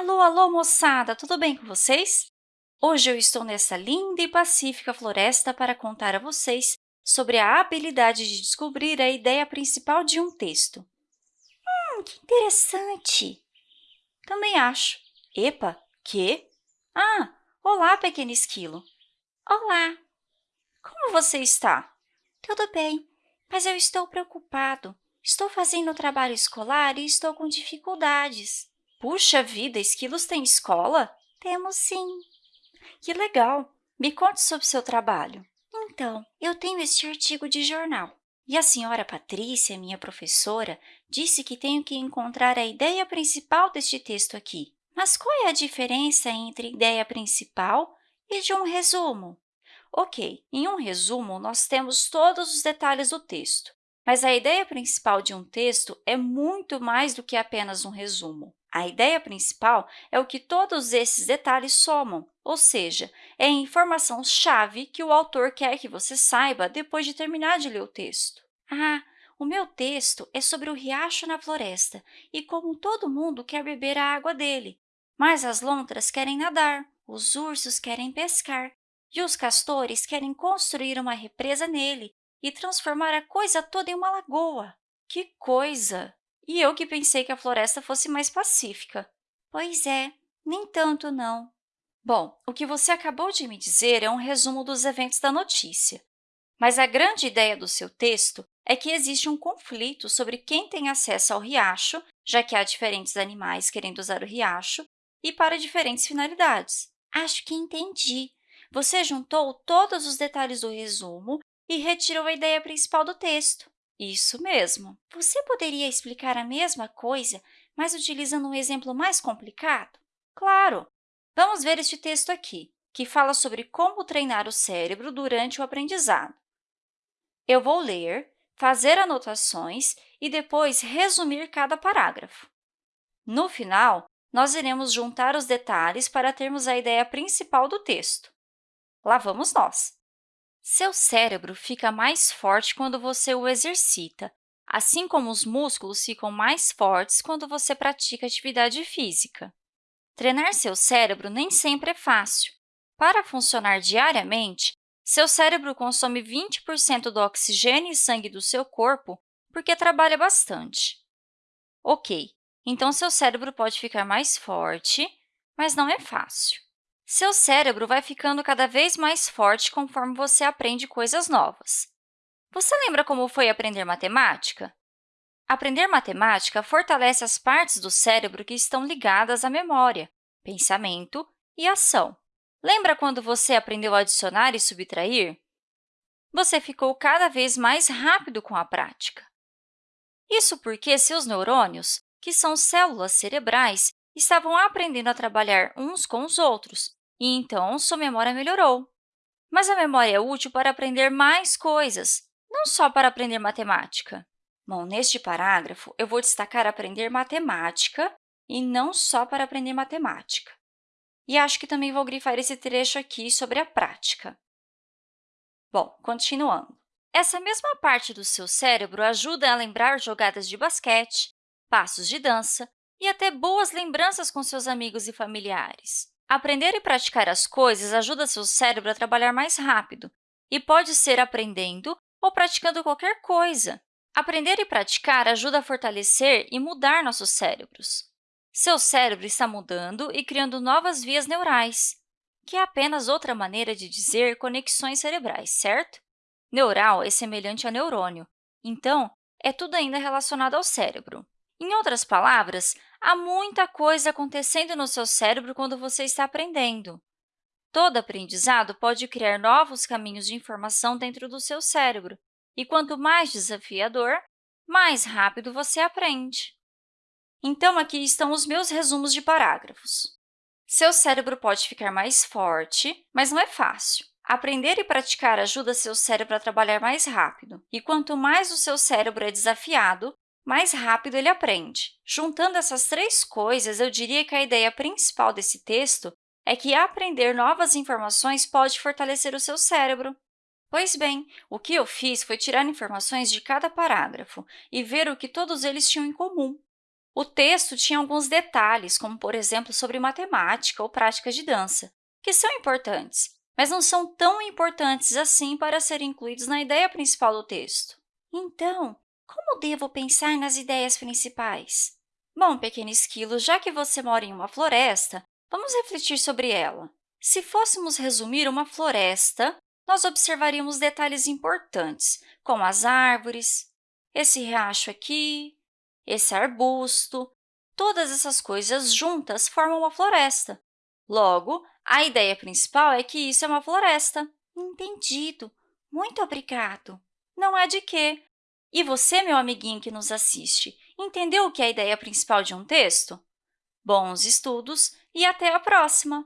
Alô, alô, moçada! Tudo bem com vocês? Hoje eu estou nessa linda e pacífica floresta para contar a vocês sobre a habilidade de descobrir a ideia principal de um texto. Hum, que interessante! Também acho. Epa, que? Ah, olá, pequeno esquilo. Olá. Como você está? Tudo bem, mas eu estou preocupado. Estou fazendo trabalho escolar e estou com dificuldades. Puxa vida, esquilos têm escola? Temos sim. Que legal! Me conte sobre seu trabalho. Então, eu tenho este artigo de jornal. E a senhora Patrícia, minha professora, disse que tenho que encontrar a ideia principal deste texto aqui. Mas qual é a diferença entre ideia principal e de um resumo? Ok, em um resumo, nós temos todos os detalhes do texto, mas a ideia principal de um texto é muito mais do que apenas um resumo. A ideia principal é o que todos esses detalhes somam, ou seja, é a informação-chave que o autor quer que você saiba depois de terminar de ler o texto. Ah, o meu texto é sobre o riacho na floresta e como todo mundo quer beber a água dele, mas as lontras querem nadar, os ursos querem pescar e os castores querem construir uma represa nele e transformar a coisa toda em uma lagoa. Que coisa! E eu que pensei que a floresta fosse mais pacífica. Pois é, nem tanto não. Bom, o que você acabou de me dizer é um resumo dos eventos da notícia. Mas a grande ideia do seu texto é que existe um conflito sobre quem tem acesso ao riacho, já que há diferentes animais querendo usar o riacho, e para diferentes finalidades. Acho que entendi. Você juntou todos os detalhes do resumo e retirou a ideia principal do texto. Isso mesmo. Você poderia explicar a mesma coisa, mas utilizando um exemplo mais complicado? Claro! Vamos ver este texto aqui, que fala sobre como treinar o cérebro durante o aprendizado. Eu vou ler, fazer anotações e depois resumir cada parágrafo. No final, nós iremos juntar os detalhes para termos a ideia principal do texto. Lá vamos nós! Seu cérebro fica mais forte quando você o exercita, assim como os músculos ficam mais fortes quando você pratica atividade física. Treinar seu cérebro nem sempre é fácil. Para funcionar diariamente, seu cérebro consome 20% do oxigênio e sangue do seu corpo porque trabalha bastante. Ok, então seu cérebro pode ficar mais forte, mas não é fácil. Seu cérebro vai ficando cada vez mais forte conforme você aprende coisas novas. Você lembra como foi aprender matemática? Aprender matemática fortalece as partes do cérebro que estão ligadas à memória, pensamento e ação. Lembra quando você aprendeu a adicionar e subtrair? Você ficou cada vez mais rápido com a prática. Isso porque seus neurônios, que são células cerebrais, estavam aprendendo a trabalhar uns com os outros, e então sua memória melhorou. Mas a memória é útil para aprender mais coisas, não só para aprender matemática. Bom, neste parágrafo, eu vou destacar aprender matemática e não só para aprender matemática. E acho que também vou grifar esse trecho aqui sobre a prática. Bom, continuando. Essa mesma parte do seu cérebro ajuda a lembrar jogadas de basquete, passos de dança e até boas lembranças com seus amigos e familiares. Aprender e praticar as coisas ajuda seu cérebro a trabalhar mais rápido e pode ser aprendendo ou praticando qualquer coisa. Aprender e praticar ajuda a fortalecer e mudar nossos cérebros. Seu cérebro está mudando e criando novas vias neurais, que é apenas outra maneira de dizer conexões cerebrais, certo? Neural é semelhante a neurônio, então, é tudo ainda relacionado ao cérebro. Em outras palavras, há muita coisa acontecendo no seu cérebro quando você está aprendendo. Todo aprendizado pode criar novos caminhos de informação dentro do seu cérebro, e quanto mais desafiador, mais rápido você aprende. Então, aqui estão os meus resumos de parágrafos. Seu cérebro pode ficar mais forte, mas não é fácil. Aprender e praticar ajuda seu cérebro a trabalhar mais rápido, e quanto mais o seu cérebro é desafiado, mais rápido ele aprende. Juntando essas três coisas, eu diria que a ideia principal desse texto é que aprender novas informações pode fortalecer o seu cérebro. Pois bem, o que eu fiz foi tirar informações de cada parágrafo e ver o que todos eles tinham em comum. O texto tinha alguns detalhes, como, por exemplo, sobre matemática ou práticas de dança, que são importantes, mas não são tão importantes assim para serem incluídos na ideia principal do texto. Então, como devo pensar nas ideias principais? Bom, pequeno esquilo, já que você mora em uma floresta, vamos refletir sobre ela. Se fôssemos resumir uma floresta, nós observaríamos detalhes importantes, como as árvores, esse riacho aqui, esse arbusto. Todas essas coisas juntas formam uma floresta. Logo, a ideia principal é que isso é uma floresta. Entendido. Muito obrigado. Não é de quê. E você, meu amiguinho que nos assiste, entendeu o que é a ideia principal de um texto? Bons estudos e até a próxima!